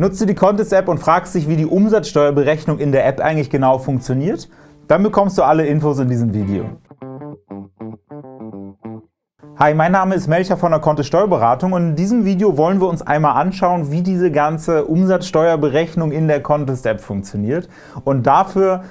Nutzt du die Contest-App und fragst dich, wie die Umsatzsteuerberechnung in der App eigentlich genau funktioniert? Dann bekommst du alle Infos in diesem Video. Hi, mein Name ist Melcher von der Kontist Steuerberatung und in diesem Video wollen wir uns einmal anschauen, wie diese ganze Umsatzsteuerberechnung in der Contest-App funktioniert. Und dafür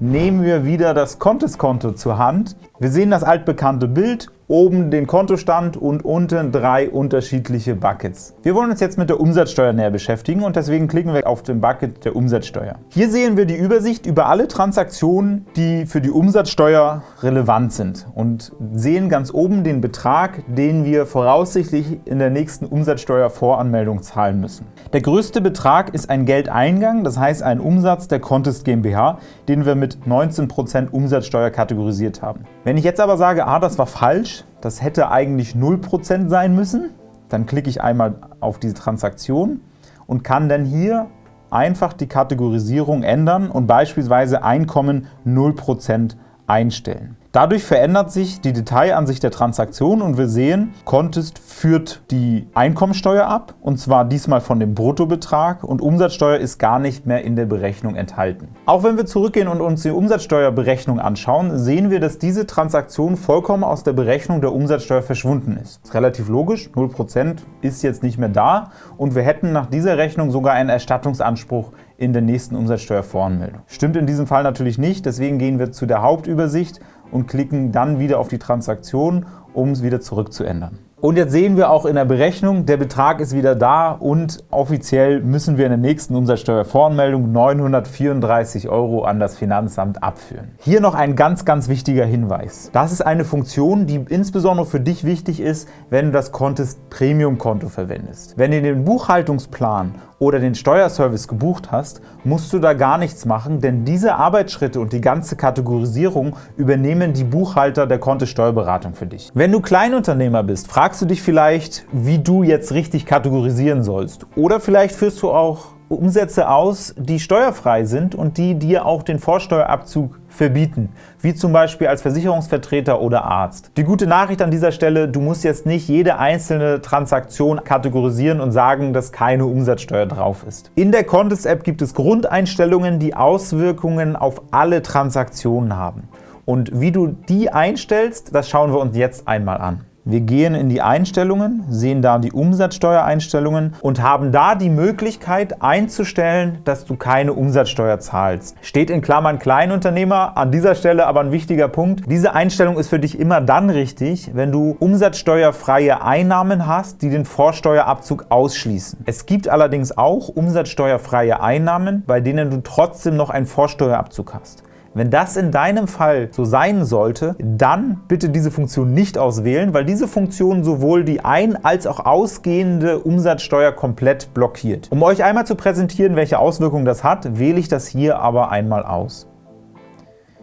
nehmen wir wieder das Contest-Konto zur Hand. Wir sehen das altbekannte Bild oben den Kontostand und unten drei unterschiedliche Buckets. Wir wollen uns jetzt mit der Umsatzsteuer näher beschäftigen und deswegen klicken wir auf den Bucket der Umsatzsteuer. Hier sehen wir die Übersicht über alle Transaktionen, die für die Umsatzsteuer relevant sind und sehen ganz oben den Betrag, den wir voraussichtlich in der nächsten Umsatzsteuervoranmeldung zahlen müssen. Der größte Betrag ist ein Geldeingang, das heißt ein Umsatz der Contest GmbH, den wir mit 19% Umsatzsteuer kategorisiert haben. Wenn ich jetzt aber sage, ah, das war falsch, das hätte eigentlich 0% sein müssen. Dann klicke ich einmal auf diese Transaktion und kann dann hier einfach die Kategorisierung ändern und beispielsweise Einkommen 0% einstellen. Dadurch verändert sich die Detailansicht der Transaktion und wir sehen, Contest führt die Einkommensteuer ab, und zwar diesmal von dem Bruttobetrag und Umsatzsteuer ist gar nicht mehr in der Berechnung enthalten. Auch wenn wir zurückgehen und uns die Umsatzsteuerberechnung anschauen, sehen wir, dass diese Transaktion vollkommen aus der Berechnung der Umsatzsteuer verschwunden ist. Das ist relativ logisch, 0% ist jetzt nicht mehr da und wir hätten nach dieser Rechnung sogar einen Erstattungsanspruch in der nächsten Umsatzsteuervoranmeldung. Stimmt in diesem Fall natürlich nicht, deswegen gehen wir zu der Hauptübersicht und klicken dann wieder auf die Transaktion, um es wieder zurückzuändern. Und jetzt sehen wir auch in der Berechnung, der Betrag ist wieder da und offiziell müssen wir in der nächsten Umsatzsteuervoranmeldung 934 € an das Finanzamt abführen. Hier noch ein ganz, ganz wichtiger Hinweis. Das ist eine Funktion, die insbesondere für dich wichtig ist, wenn du das Contest Premium Konto verwendest. Wenn du den Buchhaltungsplan oder den Steuerservice gebucht hast, musst du da gar nichts machen, denn diese Arbeitsschritte und die ganze Kategorisierung übernehmen die Buchhalter der Kontist Steuerberatung für dich. Wenn du Kleinunternehmer bist, fragst du dich vielleicht, wie du jetzt richtig kategorisieren sollst. Oder vielleicht führst du auch Umsätze aus, die steuerfrei sind und die dir auch den Vorsteuerabzug verbieten, wie zum Beispiel als Versicherungsvertreter oder Arzt. Die gute Nachricht an dieser Stelle, du musst jetzt nicht jede einzelne Transaktion kategorisieren und sagen, dass keine Umsatzsteuer drauf ist. In der Contest-App gibt es Grundeinstellungen, die Auswirkungen auf alle Transaktionen haben. Und wie du die einstellst, das schauen wir uns jetzt einmal an. Wir gehen in die Einstellungen, sehen da die Umsatzsteuereinstellungen und haben da die Möglichkeit einzustellen, dass du keine Umsatzsteuer zahlst. Steht in Klammern Kleinunternehmer, an dieser Stelle aber ein wichtiger Punkt. Diese Einstellung ist für dich immer dann richtig, wenn du umsatzsteuerfreie Einnahmen hast, die den Vorsteuerabzug ausschließen. Es gibt allerdings auch umsatzsteuerfreie Einnahmen, bei denen du trotzdem noch einen Vorsteuerabzug hast. Wenn das in deinem Fall so sein sollte, dann bitte diese Funktion nicht auswählen, weil diese Funktion sowohl die ein- als auch ausgehende Umsatzsteuer komplett blockiert. Um euch einmal zu präsentieren, welche Auswirkungen das hat, wähle ich das hier aber einmal aus.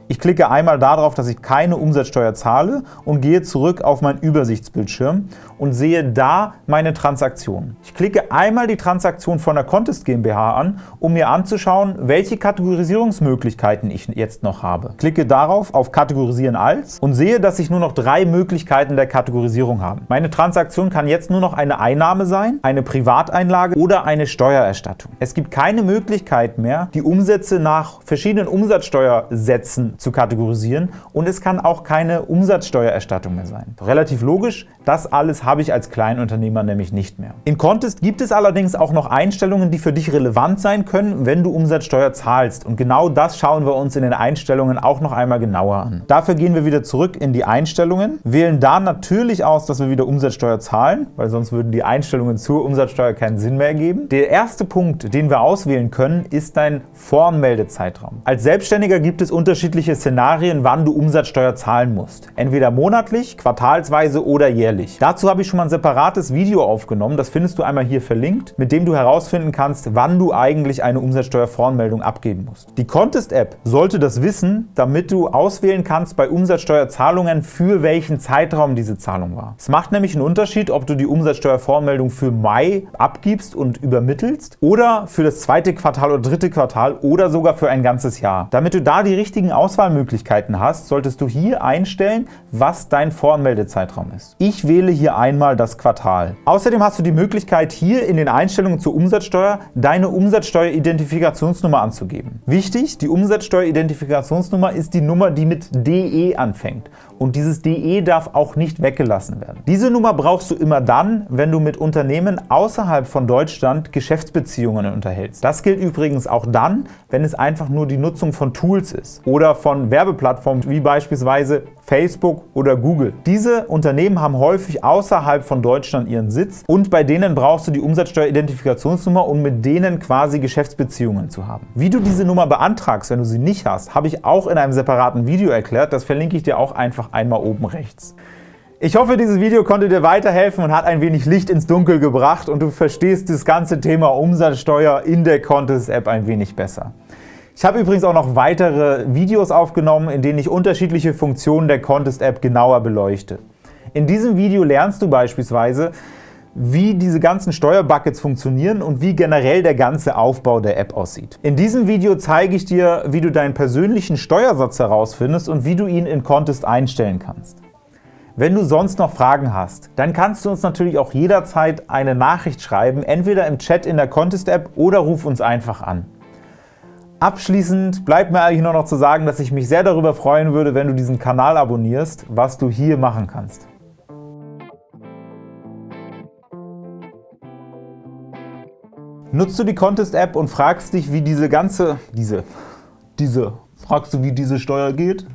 Ich klicke einmal darauf, dass ich keine Umsatzsteuer zahle und gehe zurück auf meinen Übersichtsbildschirm und sehe da meine Transaktionen. Ich klicke einmal die Transaktion von der Contest GmbH an, um mir anzuschauen, welche Kategorisierungsmöglichkeiten ich jetzt noch habe. Klicke darauf auf Kategorisieren als und sehe, dass ich nur noch drei Möglichkeiten der Kategorisierung habe. Meine Transaktion kann jetzt nur noch eine Einnahme sein, eine Privateinlage oder eine Steuererstattung. Es gibt keine Möglichkeit mehr, die Umsätze nach verschiedenen Umsatzsteuersätzen zu kategorisieren und es kann auch keine Umsatzsteuererstattung mehr sein. Relativ logisch, das alles habe ich als Kleinunternehmer nämlich nicht mehr. In Contest gibt es allerdings auch noch Einstellungen, die für dich relevant sein können, wenn du Umsatzsteuer zahlst und genau das schauen wir uns in den Einstellungen auch noch einmal genauer an. Dafür gehen wir wieder zurück in die Einstellungen, wählen da natürlich aus, dass wir wieder Umsatzsteuer zahlen, weil sonst würden die Einstellungen zur Umsatzsteuer keinen Sinn mehr ergeben. Der erste Punkt, den wir auswählen können, ist dein Voranmeldezeitraum. Als Selbstständiger gibt es unterschiedliche Szenarien, wann du Umsatzsteuer zahlen musst. Entweder monatlich, quartalsweise oder jährlich. Dazu habe ich schon mal ein separates Video aufgenommen, das findest du einmal hier verlinkt, mit dem du herausfinden kannst, wann du eigentlich eine Umsatzsteuervoranmeldung abgeben musst. Die Contest-App sollte das wissen, damit du auswählen kannst bei Umsatzsteuerzahlungen, für welchen Zeitraum diese Zahlung war. Es macht nämlich einen Unterschied, ob du die Umsatzsteuervoranmeldung für Mai abgibst und übermittelst oder für das zweite Quartal oder dritte Quartal oder sogar für ein ganzes Jahr. Damit du da die richtigen Auswahlmöglichkeiten hast, solltest du hier einstellen, was dein Voranmeldezeitraum ist. Ich Ich wähle hier einmal das Quartal. Außerdem hast du die Möglichkeit, hier in den Einstellungen zur Umsatzsteuer deine Umsatzsteueridentifikationsnummer anzugeben. Wichtig, die Umsatzsteueridentifikationsnummer ist die Nummer, die mit DE anfängt. Und dieses DE darf auch nicht weggelassen werden. Diese Nummer brauchst du immer dann, wenn du mit Unternehmen außerhalb von Deutschland Geschäftsbeziehungen unterhältst. Das gilt übrigens auch dann, wenn es einfach nur die Nutzung von Tools ist oder von Werbeplattformen wie beispielsweise Facebook oder Google. Diese Unternehmen haben häufig außerhalb von Deutschland ihren Sitz und bei denen brauchst du die Umsatzsteueridentifikationsnummer, um mit denen quasi Geschäftsbeziehungen zu haben. Wie du diese Nummer beantragst, wenn du sie nicht hast, habe ich auch in einem separaten Video erklärt. Das verlinke ich dir auch einfach einmal oben rechts. Ich hoffe, dieses Video konnte dir weiterhelfen und hat ein wenig Licht ins Dunkel gebracht und du verstehst das ganze Thema Umsatzsteuer in der Contest App ein wenig besser. Ich habe übrigens auch noch weitere Videos aufgenommen, in denen ich unterschiedliche Funktionen der Contest-App genauer beleuchte. In diesem Video lernst du beispielsweise, wie diese ganzen Steuerbuckets funktionieren und wie generell der ganze Aufbau der App aussieht. In diesem Video zeige ich dir, wie du deinen persönlichen Steuersatz herausfindest und wie du ihn in Contest einstellen kannst. Wenn du sonst noch Fragen hast, dann kannst du uns natürlich auch jederzeit eine Nachricht schreiben, entweder im Chat in der Contest-App oder ruf uns einfach an. Abschließend bleibt mir eigentlich nur noch zu sagen, dass ich mich sehr darüber freuen würde, wenn du diesen Kanal abonnierst, was du hier machen kannst. Nutzt du die Contest-App und fragst dich, wie diese ganze, diese, diese, fragst du, wie diese Steuer geht?